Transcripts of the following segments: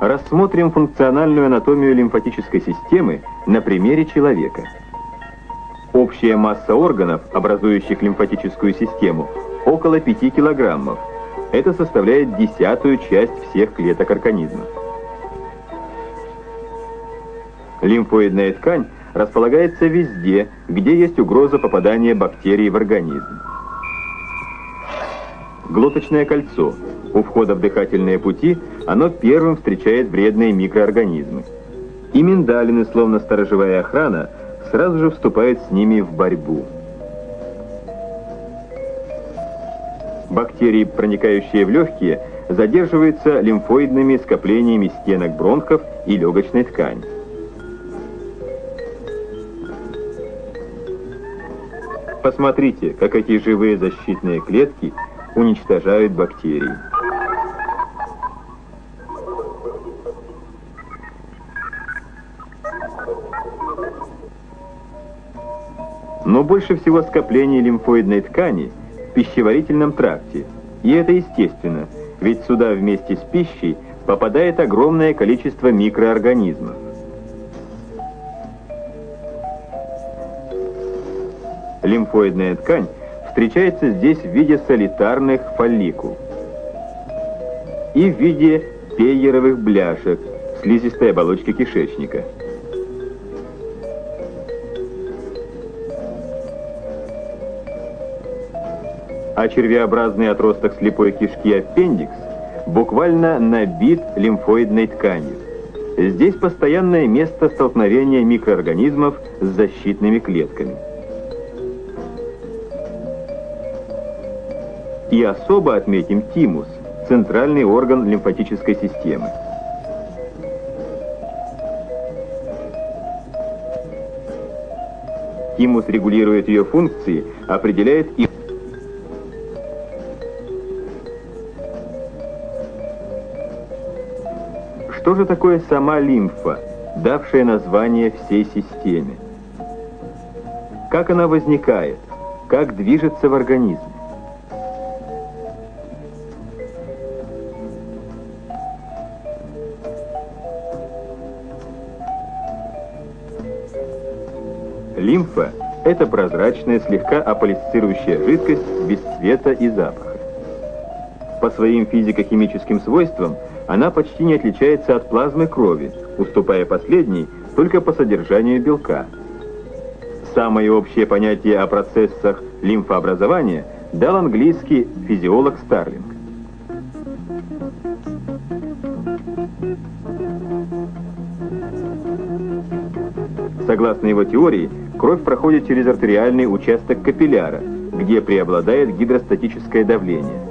рассмотрим функциональную анатомию лимфатической системы на примере человека. Общая масса органов, образующих лимфатическую систему, около 5 килограммов. Это составляет десятую часть всех клеток организма. Лимфоидная ткань располагается везде, где есть угроза попадания бактерий в организм. Глоточное кольцо. У входа в дыхательные пути оно первым встречает вредные микроорганизмы. И миндалины, словно сторожевая охрана, сразу же вступают с ними в борьбу. Бактерии, проникающие в легкие, задерживаются лимфоидными скоплениями стенок бронхов и легочной ткани. Посмотрите, как эти живые защитные клетки уничтожают бактерии. Но больше всего скоплений лимфоидной ткани в пищеварительном тракте. И это естественно, ведь сюда вместе с пищей попадает огромное количество микроорганизмов. Лимфоидная ткань встречается здесь в виде солитарных фолликул и в виде пейеровых бляшек слизистой оболочки кишечника. А червеобразный отросток слепой кишки аппендикс буквально набит лимфоидной тканью. Здесь постоянное место столкновения микроорганизмов с защитными клетками. И особо отметим тимус, центральный орган лимфатической системы. Тимус регулирует ее функции, определяет их. Же такое сама лимфа, давшая название всей системе? Как она возникает? Как движется в организме? Лимфа – это прозрачная, слегка аполисцирующая жидкость без цвета и запаха. По своим физико-химическим свойствам она почти не отличается от плазмы крови, уступая последней только по содержанию белка. Самое общее понятие о процессах лимфообразования дал английский физиолог Старлинг. Согласно его теории, Кровь проходит через артериальный участок капилляра, где преобладает гидростатическое давление.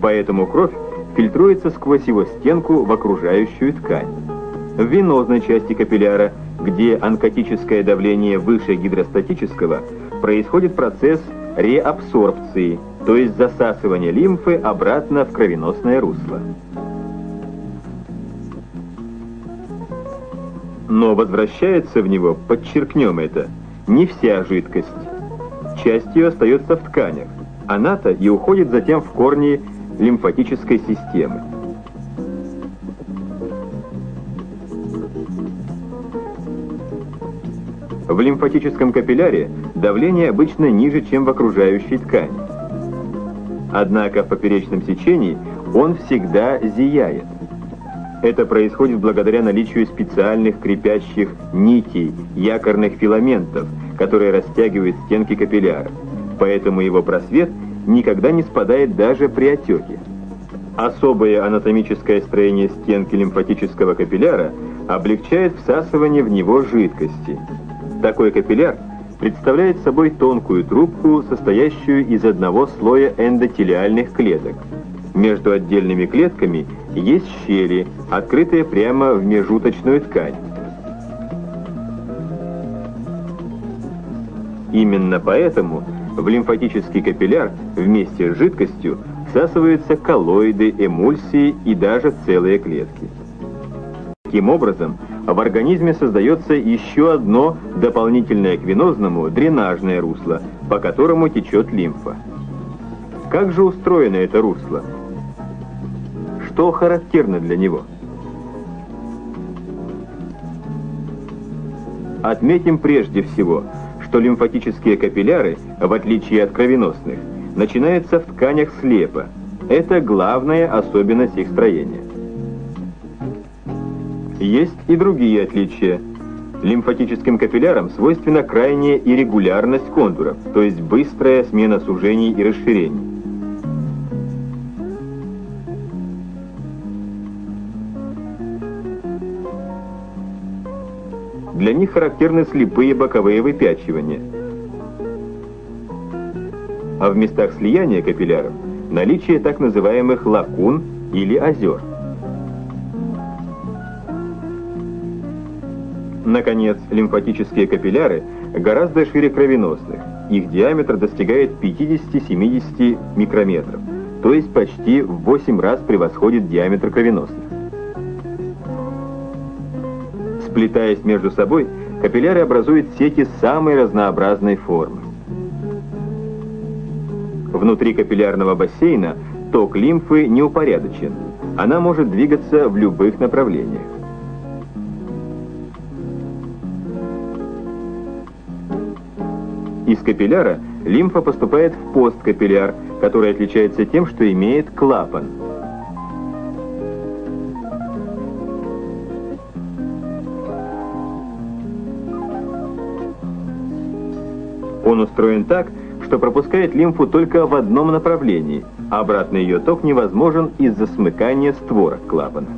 Поэтому кровь фильтруется сквозь его стенку в окружающую ткань. В венозной части капилляра, где онкотическое давление выше гидростатического, происходит процесс реабсорбции, то есть засасывания лимфы обратно в кровеносное русло. Но возвращается в него, подчеркнем это, не вся жидкость. Часть ее остается в тканях. Она-то и уходит затем в корни лимфатической системы. В лимфатическом капилляре давление обычно ниже, чем в окружающей ткани. Однако в поперечном сечении он всегда зияет. Это происходит благодаря наличию специальных крепящих нитей, якорных филаментов, которые растягивают стенки капилляра. Поэтому его просвет никогда не спадает даже при отеке. Особое анатомическое строение стенки лимфатического капилляра облегчает всасывание в него жидкости. Такой капилляр представляет собой тонкую трубку, состоящую из одного слоя эндотелиальных клеток. Между отдельными клетками есть щели, открытые прямо в межуточную ткань. Именно поэтому в лимфатический капилляр вместе с жидкостью всасываются коллоиды, эмульсии и даже целые клетки. Таким образом, в организме создается еще одно дополнительное к венозному дренажное русло, по которому течет лимфа. Как же устроено это русло? что характерно для него. Отметим прежде всего, что лимфатические капилляры, в отличие от кровеносных, начинаются в тканях слепо. Это главная особенность их строения. Есть и другие отличия. Лимфатическим капиллярам свойственна крайняя иррегулярность контуров, то есть быстрая смена сужений и расширений. Для них характерны слепые боковые выпячивания. А в местах слияния капилляров наличие так называемых лакун или озер. Наконец, лимфатические капилляры гораздо шире кровеносных. Их диаметр достигает 50-70 микрометров, то есть почти в 8 раз превосходит диаметр кровеносных. Сплетаясь между собой, капилляры образуют сети самой разнообразной формы. Внутри капиллярного бассейна ток лимфы неупорядочен. Она может двигаться в любых направлениях. Из капилляра лимфа поступает в посткапилляр, который отличается тем, что имеет клапан. Он устроен так, что пропускает лимфу только в одном направлении, а обратный ее ток невозможен из-за смыкания створок клапана.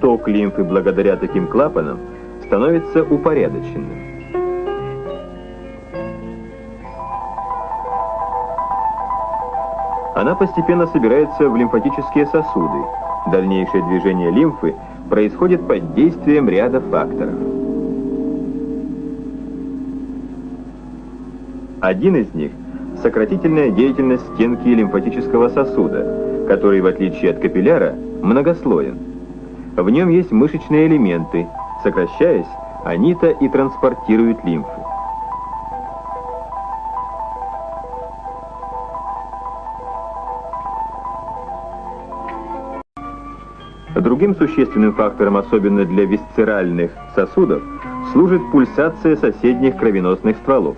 Ток лимфы благодаря таким клапанам становится упорядоченным. Она постепенно собирается в лимфатические сосуды. Дальнейшее движение лимфы происходит под действием ряда факторов. Один из них – сократительная деятельность стенки лимфатического сосуда, который, в отличие от капилляра, многослоен. В нем есть мышечные элементы. Сокращаясь, они-то и транспортируют лимфу. Другим существенным фактором, особенно для висцеральных сосудов, служит пульсация соседних кровеносных стволов.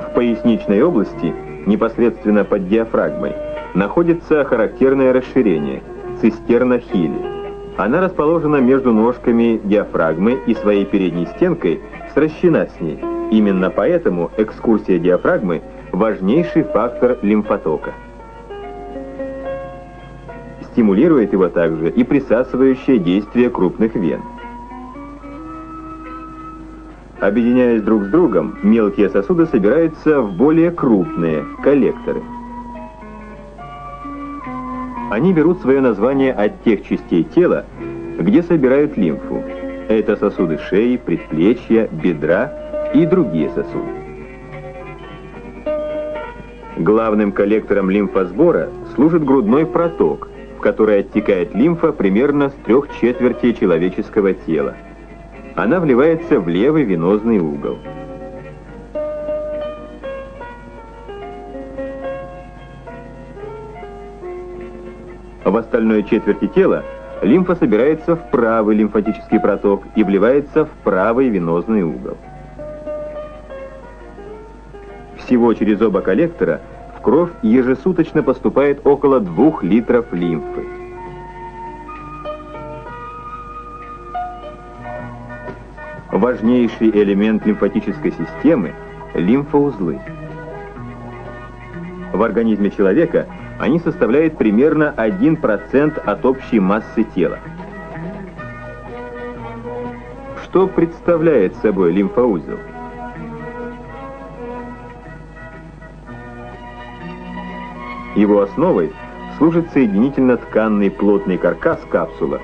В поясничной области, непосредственно под диафрагмой, находится характерное расширение – цистерна Хилли. Она расположена между ножками диафрагмы и своей передней стенкой сращена с ней. Именно поэтому экскурсия диафрагмы – важнейший фактор лимфотока. Стимулирует его также и присасывающее действие крупных вен. Объединяясь друг с другом, мелкие сосуды собираются в более крупные коллекторы. Они берут свое название от тех частей тела, где собирают лимфу. Это сосуды шеи, предплечья, бедра и другие сосуды. Главным коллектором лимфосбора служит грудной проток, в который оттекает лимфа примерно с трех четвертей человеческого тела. Она вливается в левый венозный угол. В остальной четверти тела лимфа собирается в правый лимфатический проток и вливается в правый венозный угол. Всего через оба коллектора в кровь ежесуточно поступает около 2 литров лимфы. Важнейший элемент лимфатической системы – лимфоузлы. В организме человека они составляют примерно 1% от общей массы тела. Что представляет собой лимфоузел? Его основой служит соединительно-тканный плотный каркас капсула,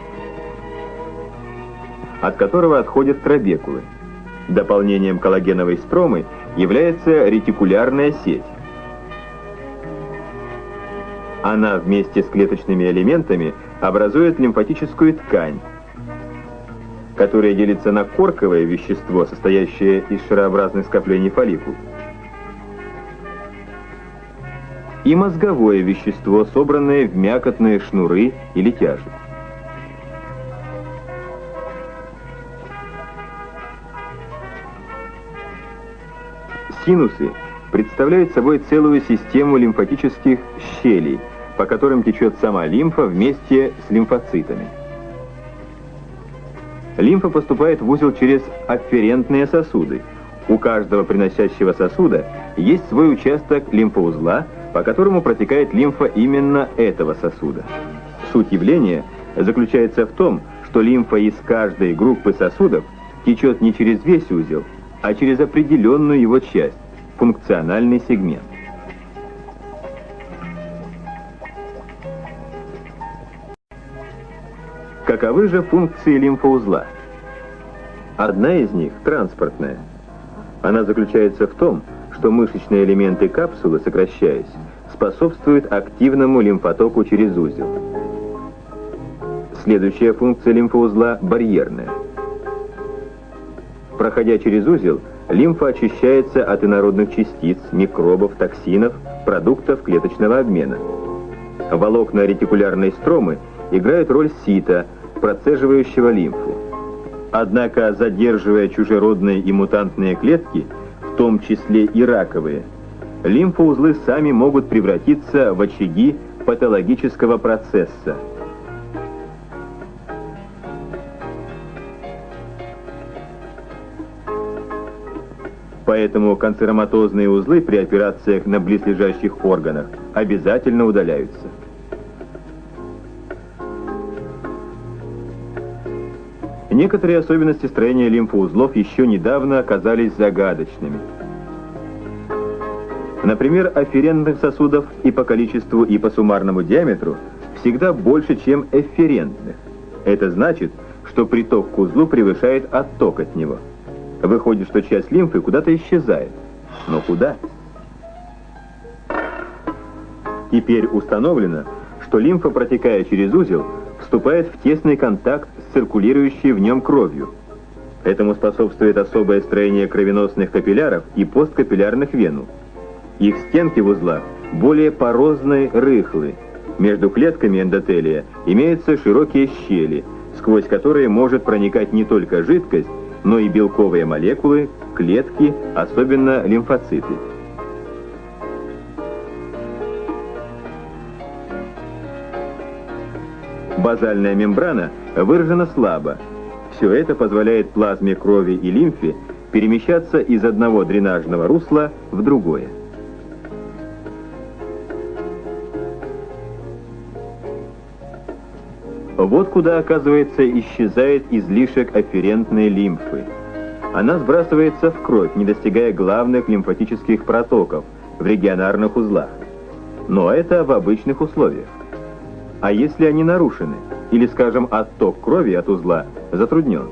от которого отходят трабекулы. Дополнением коллагеновой стромы является ретикулярная сеть. Она вместе с клеточными элементами образует лимфатическую ткань, которая делится на корковое вещество, состоящее из шарообразных скоплений фолликул, и мозговое вещество, собранное в мякотные шнуры или тяжи. Синусы представляют собой целую систему лимфатических щелей, по которым течет сама лимфа вместе с лимфоцитами. Лимфа поступает в узел через афферентные сосуды. У каждого приносящего сосуда есть свой участок лимфоузла, по которому протекает лимфа именно этого сосуда. Суть явления заключается в том, что лимфа из каждой группы сосудов течет не через весь узел, а через определенную его часть, функциональный сегмент. Каковы же функции лимфоузла? Одна из них – транспортная. Она заключается в том, что мышечные элементы капсулы, сокращаясь, способствуют активному лимфотоку через узел. Следующая функция лимфоузла – барьерная. Проходя через узел, лимфа очищается от инородных частиц, микробов, токсинов, продуктов клеточного обмена. Волокна ретикулярной стромы играют роль сита, процеживающего лимфу. Однако, задерживая чужеродные и мутантные клетки, в том числе и раковые, лимфоузлы сами могут превратиться в очаги патологического процесса – Поэтому канцероматозные узлы при операциях на близлежащих органах обязательно удаляются. Некоторые особенности строения лимфоузлов еще недавно оказались загадочными. Например, афферентных сосудов и по количеству, и по суммарному диаметру всегда больше, чем эфферентных. Это значит, что приток к узлу превышает отток от него. Выходит, что часть лимфы куда-то исчезает. Но куда? Теперь установлено, что лимфа, протекая через узел, вступает в тесный контакт с циркулирующей в нем кровью. Этому способствует особое строение кровеносных капилляров и посткапиллярных венул. Их стенки в узлах более порозные, рыхлые. Между клетками эндотелия имеются широкие щели, сквозь которые может проникать не только жидкость, но и белковые молекулы, клетки, особенно лимфоциты. Базальная мембрана выражена слабо. Все это позволяет плазме крови и лимфе перемещаться из одного дренажного русла в другое. Вот куда, оказывается, исчезает излишек афферентной лимфы. Она сбрасывается в кровь, не достигая главных лимфатических протоков в регионарных узлах. Но это в обычных условиях. А если они нарушены, или, скажем, отток крови от узла затруднен,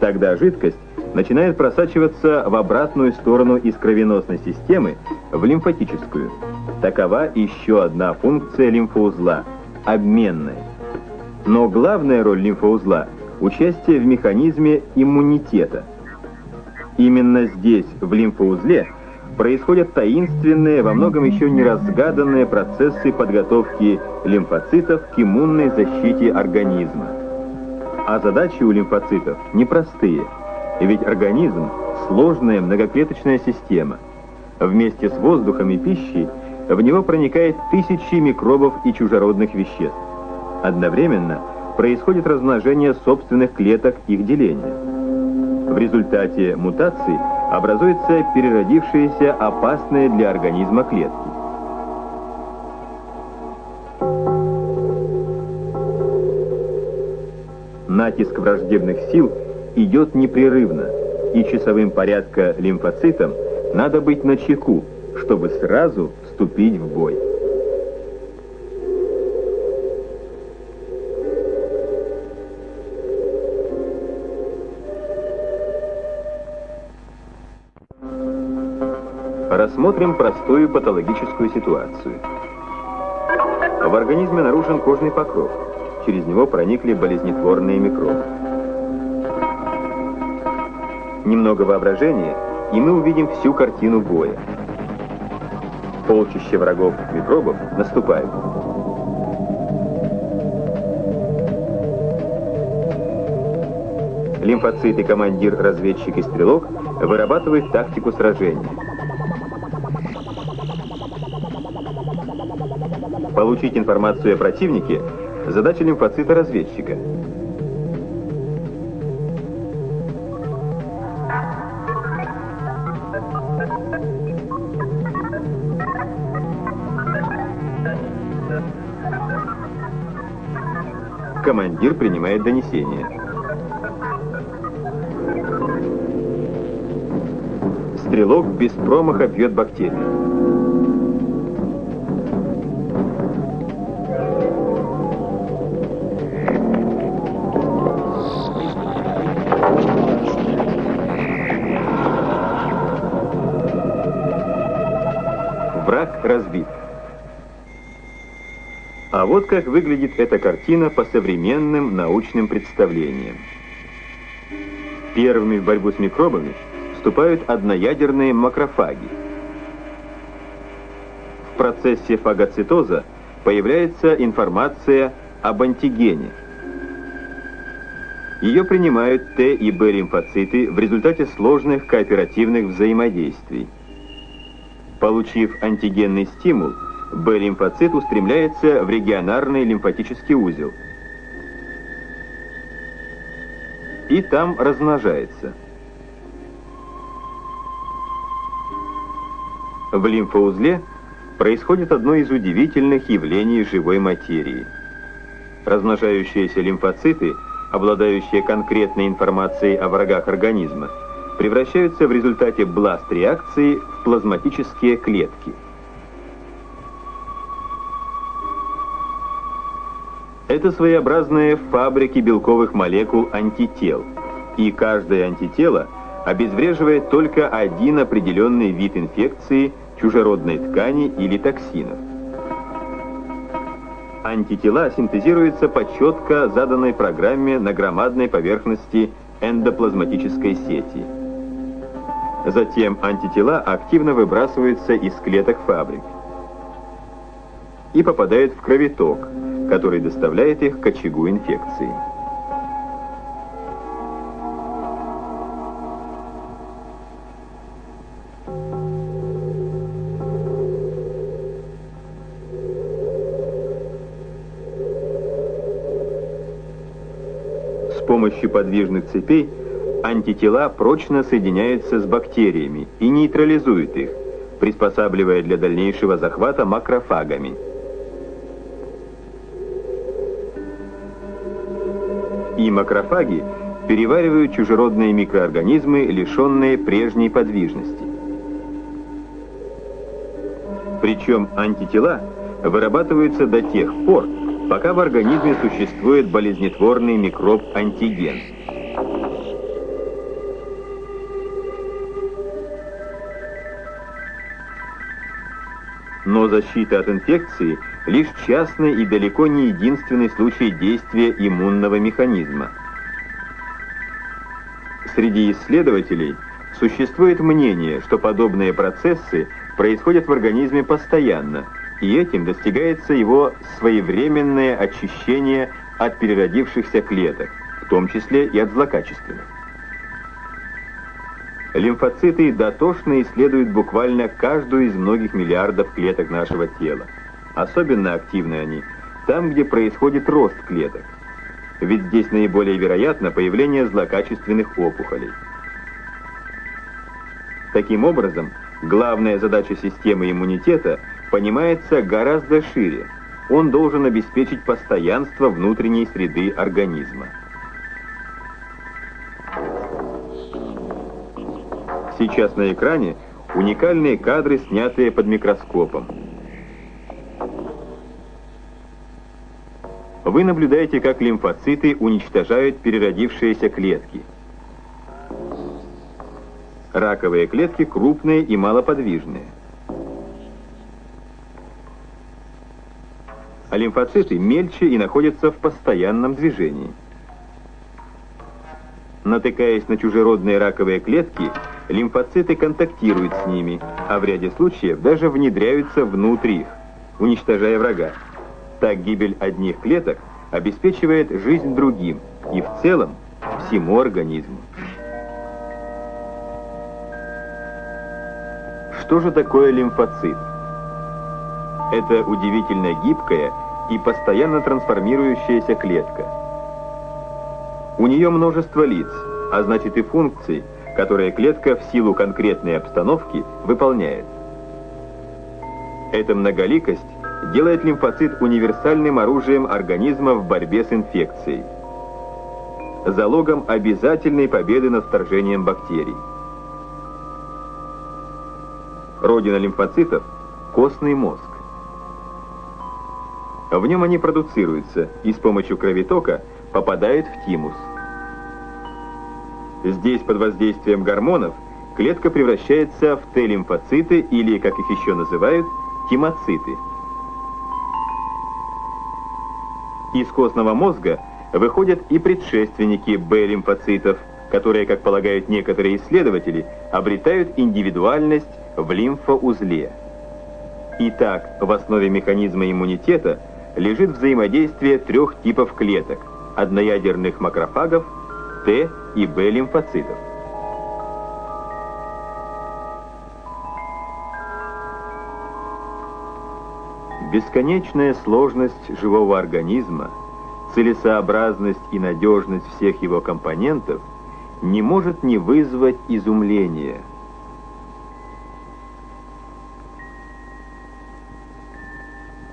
тогда жидкость начинает просачиваться в обратную сторону из кровеносной системы в лимфатическую. Такова еще одна функция лимфоузла – обменная. Но главная роль лимфоузла – участие в механизме иммунитета. Именно здесь, в лимфоузле, происходят таинственные, во многом еще не разгаданные процессы подготовки лимфоцитов к иммунной защите организма. А задачи у лимфоцитов непростые, ведь организм – сложная многоклеточная система. Вместе с воздухом и пищей в него проникает тысячи микробов и чужеродных веществ. Одновременно происходит размножение собственных клеток их деления. В результате мутаций образуются переродившиеся опасные для организма клетки. Натиск враждебных сил идет непрерывно, и часовым порядка лимфоцитам надо быть начеку, чтобы сразу вступить в бой. Рассмотрим простую патологическую ситуацию. В организме нарушен кожный покров. Через него проникли болезнетворные микробы. Немного воображения, и мы увидим всю картину боя. Полчища врагов микробов наступают. Лимфоциты, командир, разведчик и стрелок вырабатывают тактику сражения. Получить информацию о противнике – задача лимфоцита-разведчика. Командир принимает донесение. Стрелок без промаха бьет бактерию. Вот как выглядит эта картина по современным научным представлениям. Первыми в борьбу с микробами вступают одноядерные макрофаги. В процессе фагоцитоза появляется информация об антигене. Ее принимают Т и Б лимфоциты в результате сложных кооперативных взаимодействий. Получив антигенный стимул, Б-лимфоцит устремляется в регионарный лимфатический узел. И там размножается. В лимфоузле происходит одно из удивительных явлений живой материи. Размножающиеся лимфоциты, обладающие конкретной информацией о врагах организма, превращаются в результате бласт-реакции в плазматические клетки. Это своеобразные фабрики белковых молекул антител, и каждое антитело обезвреживает только один определенный вид инфекции, чужеродной ткани или токсинов. Антитела синтезируются по четко заданной программе на громадной поверхности эндоплазматической сети – Затем антитела активно выбрасываются из клеток фабрик и попадают в кровоток, который доставляет их к очагу инфекции. С помощью подвижных цепей антитела прочно соединяются с бактериями и нейтрализуют их, приспосабливая для дальнейшего захвата макрофагами. Макрофаги переваривают чужеродные микроорганизмы, лишенные прежней подвижности. Причем антитела вырабатываются до тех пор, пока в организме существует болезнетворный микроб-антиген. Но защита от инфекции – лишь частный и далеко не единственный случай действия иммунного механизма. Среди исследователей существует мнение, что подобные процессы происходят в организме постоянно, и этим достигается его своевременное очищение от переродившихся клеток, в том числе и от злокачественных. Лимфоциты дотошно исследуют буквально каждую из многих миллиардов клеток нашего тела. Особенно активны они там, где происходит рост клеток. Ведь здесь наиболее вероятно появление злокачественных опухолей. Таким образом, главная задача системы иммунитета понимается гораздо шире. Он должен обеспечить постоянство внутренней среды организма. Сейчас на экране уникальные кадры, снятые под микроскопом. Вы наблюдаете, как лимфоциты уничтожают переродившиеся клетки. Раковые клетки крупные и малоподвижные. А лимфоциты мельче и находятся в постоянном движении. Натыкаясь на чужеродные раковые клетки, лимфоциты контактируют с ними, а в ряде случаев даже внедряются внутрь их, уничтожая врага. Так гибель одних клеток обеспечивает жизнь другим и в целом всему организму. Что же такое лимфоцит? Это удивительно гибкая и постоянно трансформирующаяся клетка. У нее множество лиц, а значит и функций, которые клетка в силу конкретной обстановки выполняет. Эта многоликость делает лимфоцит универсальным оружием организма в борьбе с инфекцией, залогом обязательной победы над вторжением бактерий. Родина лимфоцитов – костный мозг. В нем они продуцируются и с помощью кровотока попадают в тимус. Здесь под воздействием гормонов клетка превращается в Т-лимфоциты или, как их еще называют, тимоциты. Из костного мозга выходят и предшественники Б-лимфоцитов, которые, как полагают некоторые исследователи, обретают индивидуальность в лимфоузле. Итак, в основе механизма иммунитета – лежит взаимодействие трех типов клеток – одноядерных макрофагов, Т и Б Бесконечная сложность живого организма, целесообразность и надежность всех его компонентов не может не вызвать изумления –